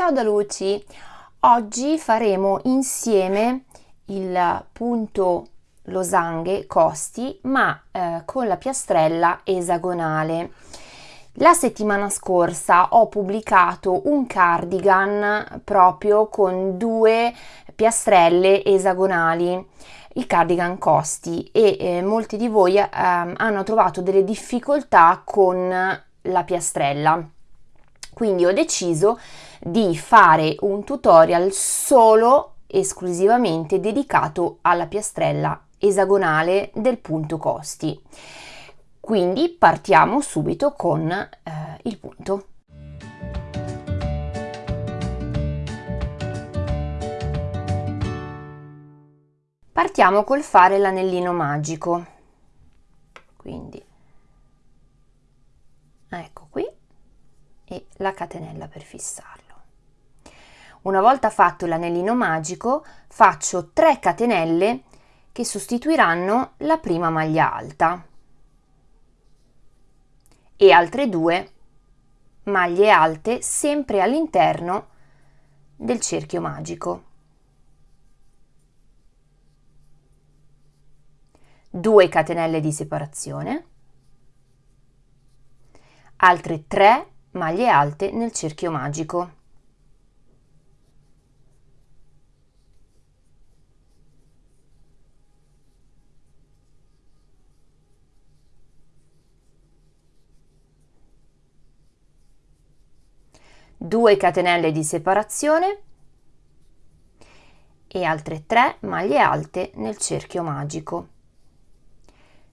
Ciao da Luci! Oggi faremo insieme il punto losanghe costi ma eh, con la piastrella esagonale. La settimana scorsa ho pubblicato un cardigan proprio con due piastrelle esagonali il cardigan costi e eh, molti di voi eh, hanno trovato delle difficoltà con la piastrella quindi ho deciso di fare un tutorial solo esclusivamente dedicato alla piastrella esagonale del punto costi. Quindi partiamo subito con eh, il punto. Partiamo col fare l'anellino magico. Quindi ecco qui e la catenella per fissarlo una volta fatto l'anellino magico faccio 3 catenelle che sostituiranno la prima maglia alta e altre due maglie alte sempre all'interno del cerchio magico 2 catenelle di separazione, altre 3 maglie alte nel cerchio magico. Due catenelle di separazione e altre 3 maglie alte nel cerchio magico.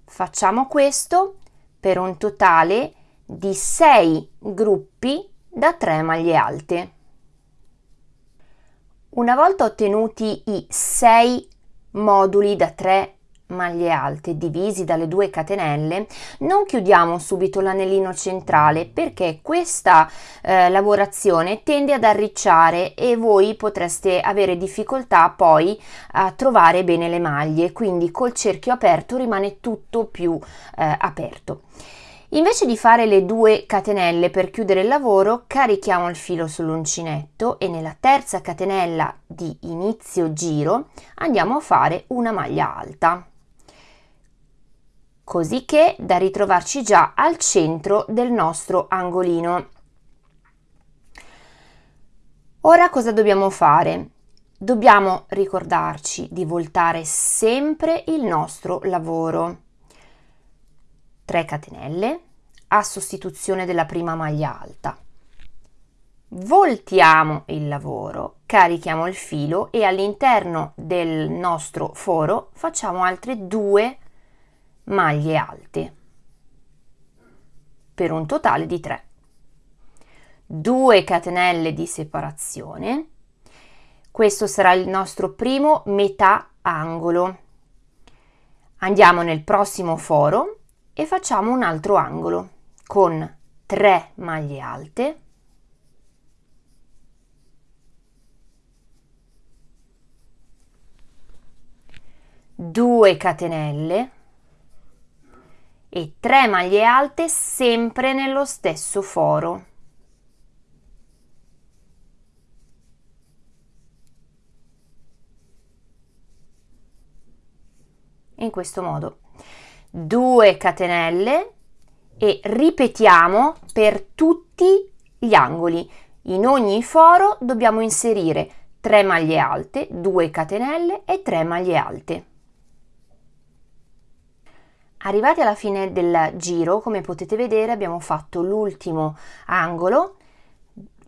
Facciamo questo per un totale di 6 gruppi da 3 maglie alte. Una volta ottenuti i 6 moduli da 3 maglie alte divisi dalle due catenelle non chiudiamo subito l'anellino centrale perché questa eh, lavorazione tende ad arricciare e voi potreste avere difficoltà poi a trovare bene le maglie quindi col cerchio aperto rimane tutto più eh, aperto. Invece di fare le due catenelle per chiudere il lavoro, carichiamo il filo sull'uncinetto e nella terza catenella di inizio giro andiamo a fare una maglia alta così che da ritrovarci già al centro del nostro angolino. Ora cosa dobbiamo fare? Dobbiamo ricordarci di voltare sempre il nostro lavoro. 3 catenelle a sostituzione della prima maglia alta. Voltiamo il lavoro, carichiamo il filo e all'interno del nostro foro facciamo altre due maglie alte per un totale di 3 2 catenelle di separazione. Questo sarà il nostro primo metà angolo andiamo nel prossimo foro e facciamo un altro angolo con 3 maglie alte. Due catenelle e 3 maglie alte sempre nello stesso foro. In questo modo 2 catenelle e ripetiamo per tutti gli angoli. In ogni foro dobbiamo inserire 3 maglie alte, 2 catenelle e 3 maglie alte. Arrivati alla fine del giro, come potete vedere, abbiamo fatto l'ultimo angolo,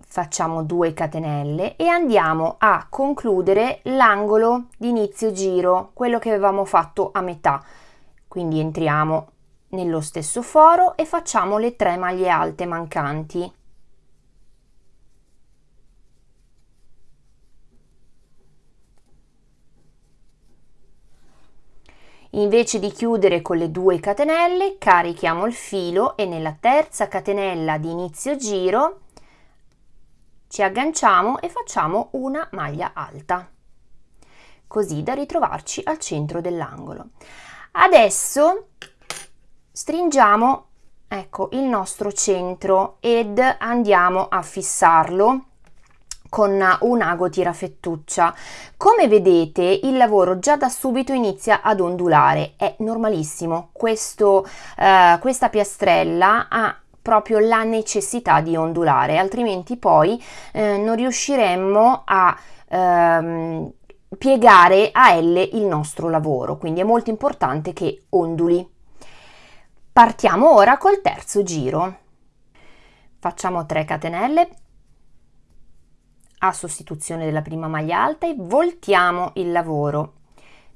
facciamo 2 catenelle e andiamo a concludere l'angolo di inizio giro, quello che avevamo fatto a metà. Quindi entriamo nello stesso foro e facciamo le 3 maglie alte mancanti. Invece di chiudere con le due catenelle, carichiamo il filo e nella terza catenella di inizio giro ci agganciamo e facciamo una maglia alta, così da ritrovarci al centro dell'angolo. Adesso stringiamo ecco il nostro centro ed andiamo a fissarlo con un ago tirafettuccia. Come vedete il lavoro già da subito inizia ad ondulare, è normalissimo, Questo, eh, questa piastrella ha proprio la necessità di ondulare, altrimenti poi eh, non riusciremmo a ehm, piegare a L il nostro lavoro, quindi è molto importante che onduli. Partiamo ora col terzo giro. Facciamo 3 catenelle a sostituzione della prima maglia alta e voltiamo il lavoro.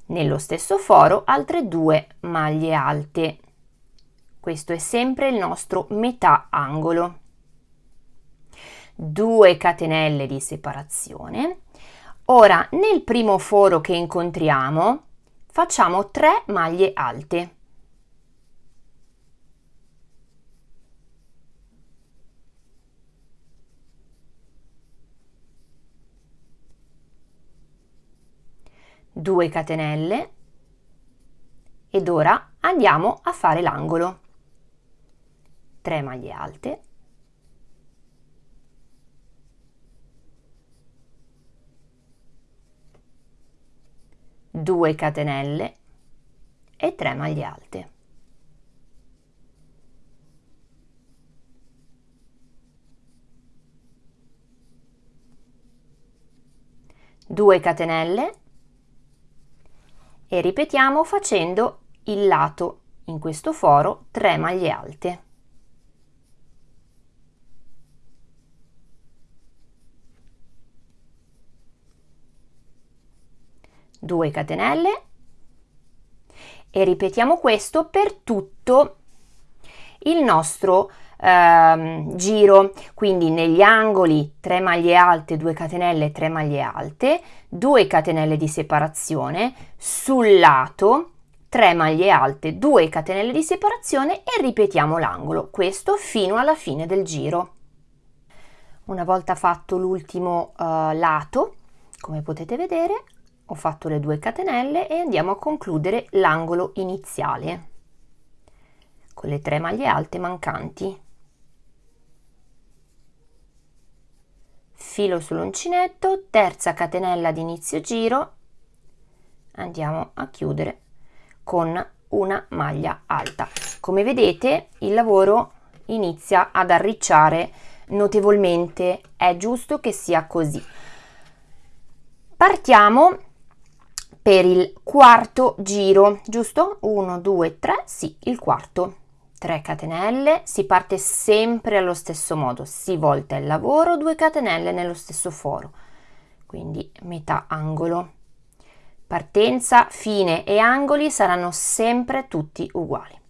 Nello stesso foro altre due maglie alte. Questo è sempre il nostro metà angolo. 2 catenelle di separazione. Ora nel primo foro che incontriamo facciamo 3 maglie alte. 2 catenelle. Ed ora andiamo a fare l'angolo. 3 maglie alte. Due catenelle. E 3 maglie alte. Due catenelle e ripetiamo facendo il lato in questo foro 3 maglie alte. Due catenelle e ripetiamo questo per tutto il nostro ehm, giro. Quindi negli angoli 3 maglie alte 2 catenelle 3 maglie alte 2 catenelle di separazione. Sul lato 3 maglie alte 2 catenelle di separazione e ripetiamo l'angolo. Questo fino alla fine del giro. Una volta fatto l'ultimo uh, lato come potete vedere ho fatto le 2 catenelle e andiamo a concludere l'angolo iniziale. Con le 3 maglie alte mancanti filo sull'uncinetto, terza catenella di inizio giro, andiamo a chiudere con una maglia alta. Come vedete il lavoro inizia ad arricciare notevolmente, è giusto che sia così. Partiamo per il quarto giro, giusto? 1, 2, 3, sì, il quarto. 3 catenelle, si parte sempre allo stesso modo, si volta il lavoro, 2 catenelle nello stesso foro, quindi metà angolo. Partenza, fine e angoli saranno sempre tutti uguali.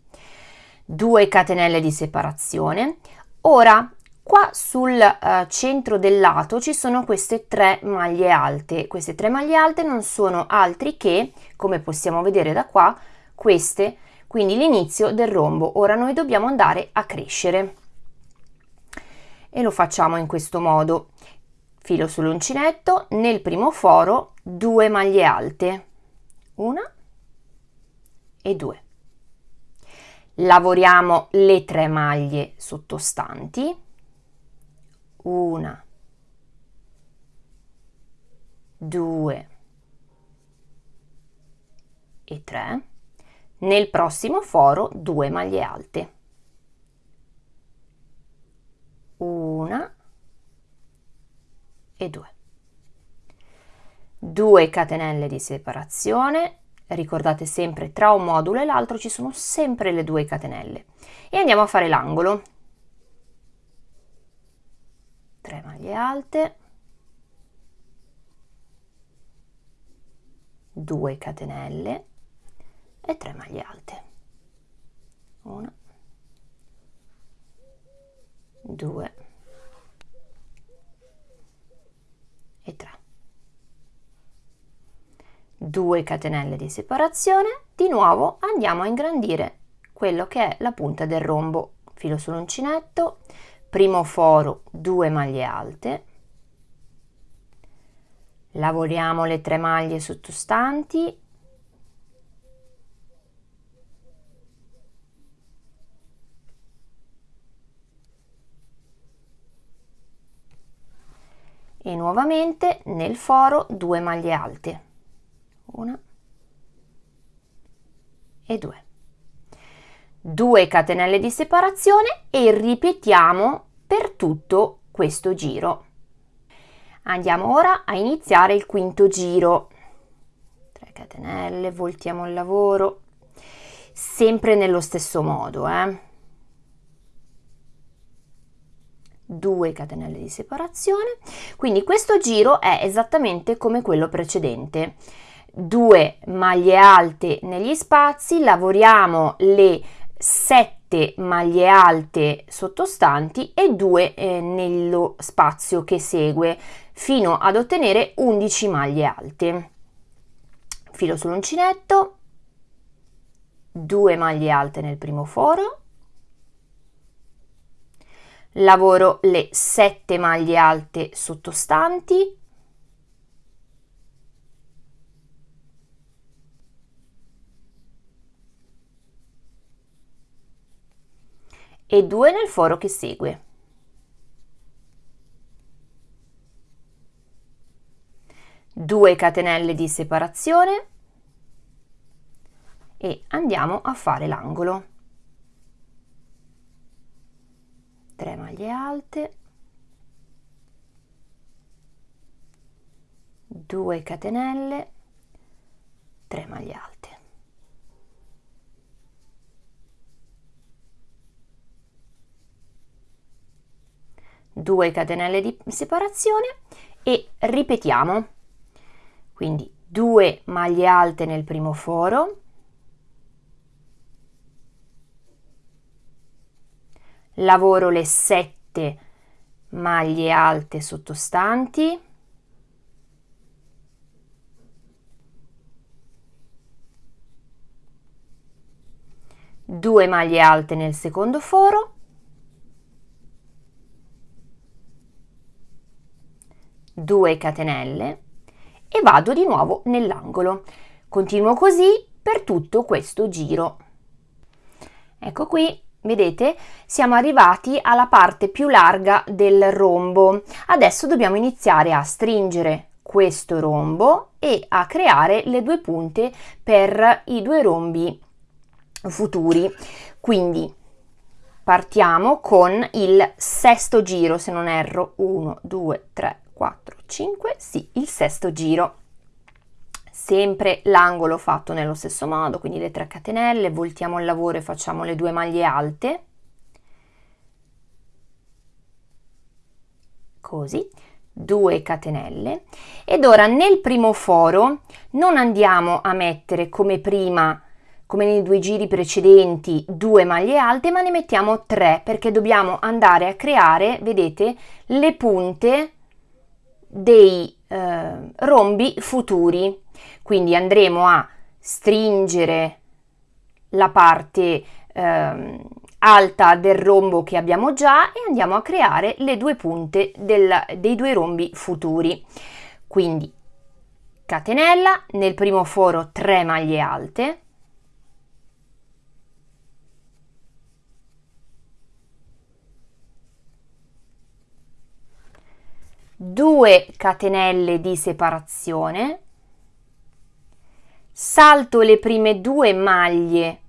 2 catenelle di separazione. Ora, qua sul uh, centro del lato ci sono queste tre maglie alte. Queste tre maglie alte non sono altri che, come possiamo vedere da qua, queste quindi l'inizio del rombo. Ora noi dobbiamo andare a crescere e lo facciamo in questo modo. Filo sull'uncinetto, nel primo foro due maglie alte, una e due. Lavoriamo le tre maglie sottostanti, una, due e tre nel prossimo foro 2 maglie alte. Una e due. 2 catenelle di separazione, ricordate sempre tra un modulo e l'altro ci sono sempre le due catenelle e andiamo a fare l'angolo. 3 maglie alte, 2 catenelle e 3 maglie alte. 1 2 e 3 2 catenelle di separazione. Di nuovo andiamo a ingrandire quello che è la punta del rombo. Filo sull'uncinetto. Primo foro 2 maglie alte. Lavoriamo le tre maglie sottostanti e nuovamente nel foro 2 maglie alte. Una. E 2 2 catenelle di separazione e ripetiamo per tutto questo giro. Andiamo ora a iniziare il quinto giro. 3 catenelle voltiamo il lavoro. Sempre nello stesso modo eh 2 catenelle di separazione. Quindi questo giro è esattamente come quello precedente. 2 maglie alte negli spazi lavoriamo le 7 maglie alte sottostanti e 2 eh, nello spazio che segue fino ad ottenere 11 maglie alte. Filo sull'uncinetto 2 maglie alte nel primo foro lavoro le 7 maglie alte sottostanti e 2 nel foro che segue. Due catenelle di separazione e andiamo a fare l'angolo. 3 maglie alte. 2 catenelle. 3 maglie alte. Due catenelle di separazione e ripetiamo. Quindi 2 maglie alte nel primo foro lavoro le 7 maglie alte sottostanti. Due maglie alte nel secondo foro. Due catenelle. E vado di nuovo nell'angolo. Continuo così per tutto questo giro. Ecco qui Vedete? Siamo arrivati alla parte più larga del rombo. Adesso dobbiamo iniziare a stringere questo rombo e a creare le due punte per i due rombi futuri. Quindi partiamo con il sesto giro, se non erro, 1, 2, 3, 4, 5, sì, il sesto giro sempre l'angolo fatto nello stesso modo, quindi le 3 catenelle, voltiamo il lavoro e facciamo le due maglie alte, così, 2 catenelle. Ed ora nel primo foro non andiamo a mettere come prima come nei due giri precedenti due maglie alte ma ne mettiamo tre perché dobbiamo andare a creare vedete le punte dei eh, rombi futuri quindi andremo a stringere la parte eh, alta del rombo che abbiamo già e andiamo a creare le due punte del, dei due rombi futuri. Quindi catenella, nel primo foro 3 maglie alte, due catenelle di separazione salto le prime due maglie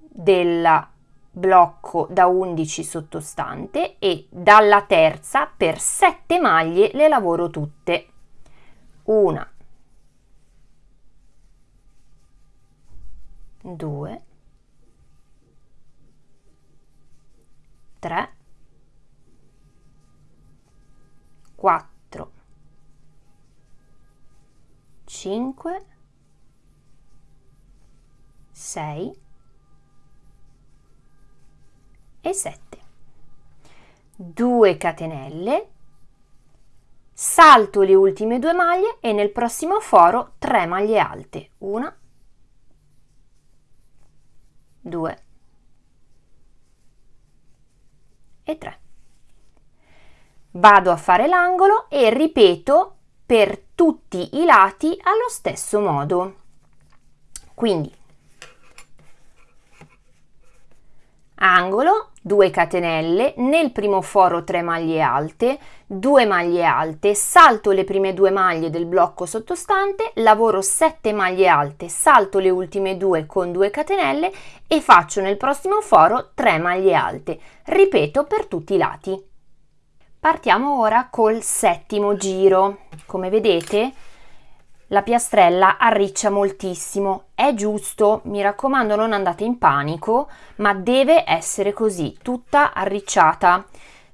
del blocco da 11 sottostante e dalla terza per 7 maglie le lavoro tutte. Una. Due. Tre. Quattro. Cinque 6 e 7 2 catenelle. Salto le ultime due maglie e nel prossimo foro 3 maglie alte. 1 2 e 3 vado a fare l'angolo e ripeto per tutti i lati allo stesso modo. Quindi angolo 2 catenelle nel primo foro 3 maglie alte 2 maglie alte, salto le prime due maglie del blocco sottostante, lavoro 7 maglie alte, salto le ultime due con 2 catenelle e faccio nel prossimo foro 3 maglie alte. Ripeto per tutti i lati. Partiamo ora col settimo giro. Come vedete la piastrella arriccia moltissimo. È giusto, mi raccomando non andate in panico, ma deve essere così, tutta arricciata.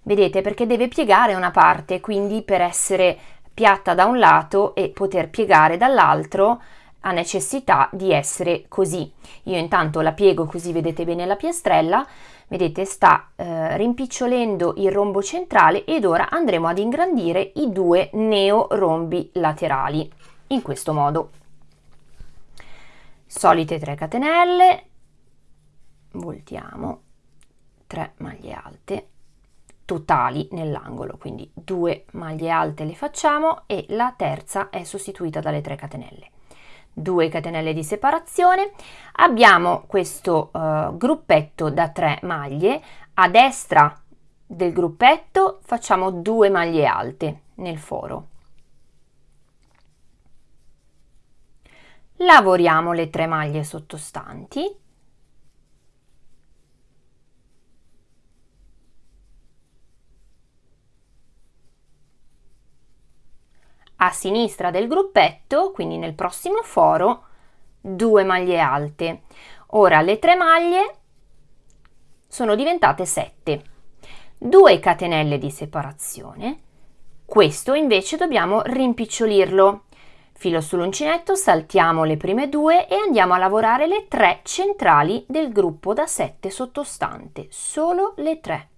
Vedete perché deve piegare una parte, quindi per essere piatta da un lato e poter piegare dall'altro ha necessità di essere così. Io intanto la piego così vedete bene la piastrella, vedete sta eh, rimpicciolendo il rombo centrale ed ora andremo ad ingrandire i due neo rombi laterali in questo modo. Solite 3 catenelle, voltiamo 3 maglie alte totali nell'angolo, quindi due maglie alte le facciamo e la terza è sostituita dalle 3 catenelle. 2 catenelle di separazione, abbiamo questo uh, gruppetto da 3 maglie, a destra del gruppetto facciamo 2 maglie alte nel foro. Lavoriamo le 3 maglie sottostanti a sinistra del gruppetto, quindi nel prossimo foro, due maglie alte. Ora le tre maglie sono diventate 7. 2 catenelle di separazione. Questo invece dobbiamo rimpicciolirlo. Filo sull'uncinetto, saltiamo le prime due e andiamo a lavorare le tre centrali del gruppo da 7 sottostante, solo le tre.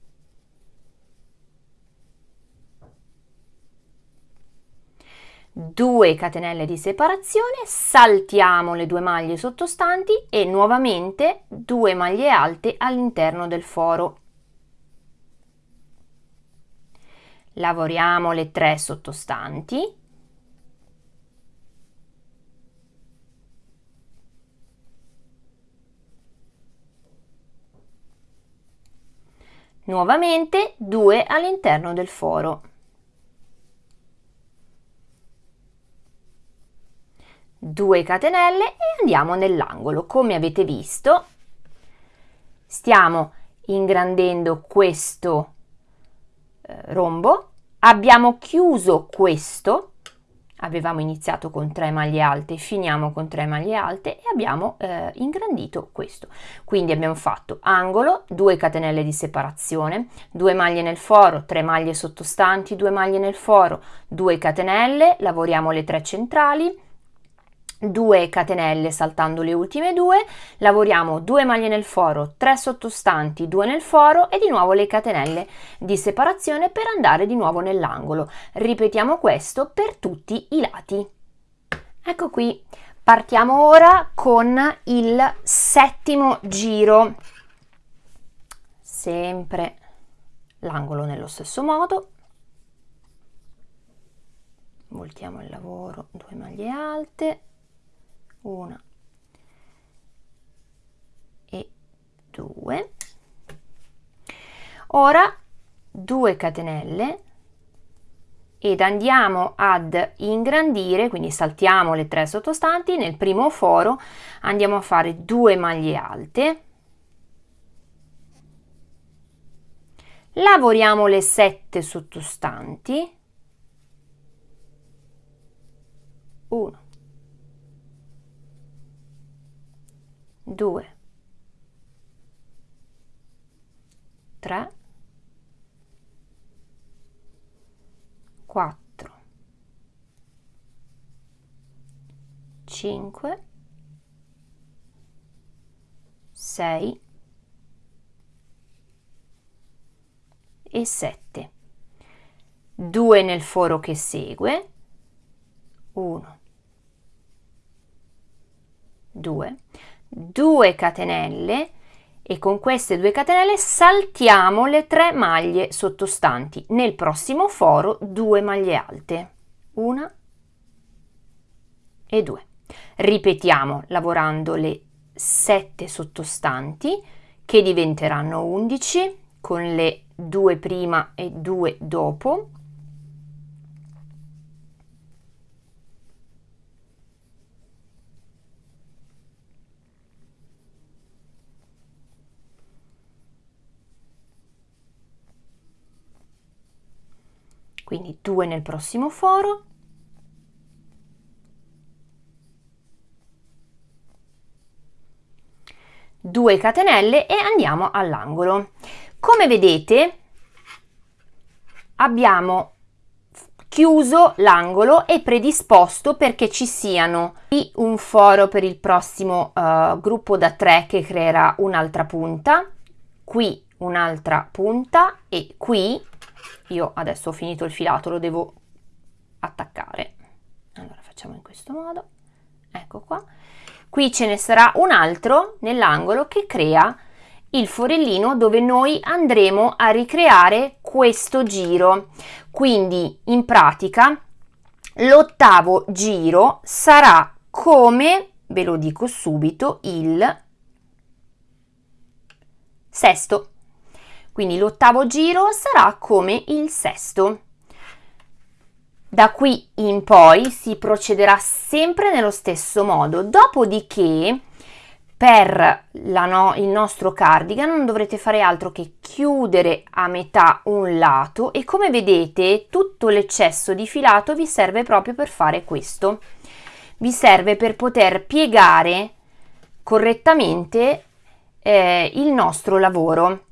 2 catenelle di separazione, saltiamo le due maglie sottostanti e nuovamente 2 maglie alte all'interno del foro. Lavoriamo le 3 sottostanti. Nuovamente 2 all'interno del foro. 2 catenelle e andiamo nell'angolo. Come avete visto, stiamo ingrandendo questo eh, rombo, abbiamo chiuso questo, avevamo iniziato con 3 maglie alte, finiamo con 3 maglie alte e abbiamo eh, ingrandito questo. Quindi abbiamo fatto angolo, 2 catenelle di separazione, 2 maglie nel foro, 3 maglie sottostanti, 2 maglie nel foro, 2 catenelle, lavoriamo le 3 centrali, 2 catenelle saltando le ultime due, lavoriamo 2 maglie nel foro, 3 sottostanti, 2 nel foro e di nuovo le catenelle di separazione per andare di nuovo nell'angolo. Ripetiamo questo per tutti i lati. Ecco qui, partiamo ora con il settimo giro. Sempre l'angolo nello stesso modo. Voltiamo il lavoro, 2 maglie alte, una e due. Ora 2 catenelle. Ed andiamo ad ingrandire quindi saltiamo le tre sottostanti. Nel primo foro andiamo a fare 2 maglie alte. Lavoriamo le 7 sottostanti. 1 2 3 4 5 6 e 7 2 nel foro che segue. 1 2 2 catenelle e con queste 2 catenelle saltiamo le 3 maglie sottostanti. Nel prossimo foro 2 maglie alte. Una e 2 ripetiamo lavorando le 7 sottostanti che diventeranno 11 con le 2 prima e 2 dopo quindi 2 nel prossimo foro, due catenelle e andiamo all'angolo. Come vedete abbiamo chiuso l'angolo e predisposto perché ci siano un foro per il prossimo uh, gruppo da 3 che creerà un'altra punta, qui un'altra punta e qui io adesso ho finito il filato lo devo attaccare. Allora facciamo in questo modo. Ecco qua. Qui ce ne sarà un altro nell'angolo che crea il forellino dove noi andremo a ricreare questo giro. Quindi in pratica l'ottavo giro sarà come ve lo dico subito il sesto quindi l'ottavo giro sarà come il sesto. Da qui in poi si procederà sempre nello stesso modo, dopodiché per no, il nostro cardigan non dovrete fare altro che chiudere a metà un lato e come vedete tutto l'eccesso di filato vi serve proprio per fare questo. Vi serve per poter piegare correttamente eh, il nostro lavoro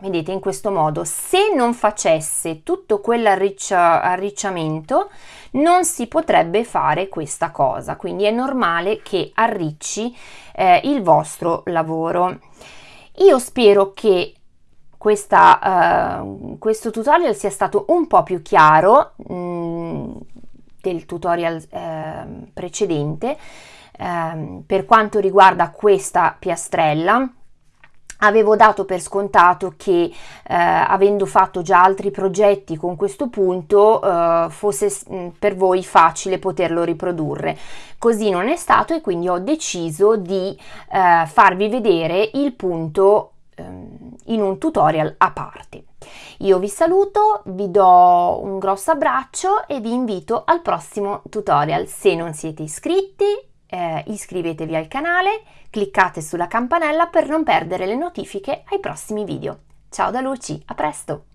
vedete in questo modo se non facesse tutto quell'arricciamento non si potrebbe fare questa cosa. Quindi è normale che arricci eh, il vostro lavoro. Io spero che questa, uh, questo tutorial sia stato un po' più chiaro mh, mm, del tutorial eh, precedente eh, per quanto riguarda questa piastrella avevo dato per scontato che eh, avendo fatto già altri progetti con questo punto eh, fosse mm, per voi facile poterlo riprodurre. Così non è stato e quindi ho deciso di eh, farvi vedere il punto ehm, in un tutorial a parte. Io vi saluto vi do un grosso abbraccio e vi invito al prossimo tutorial. Se non siete iscritti eh, iscrivetevi al canale, cliccate sulla campanella per non perdere le notifiche ai prossimi video. Ciao da Luci, a presto!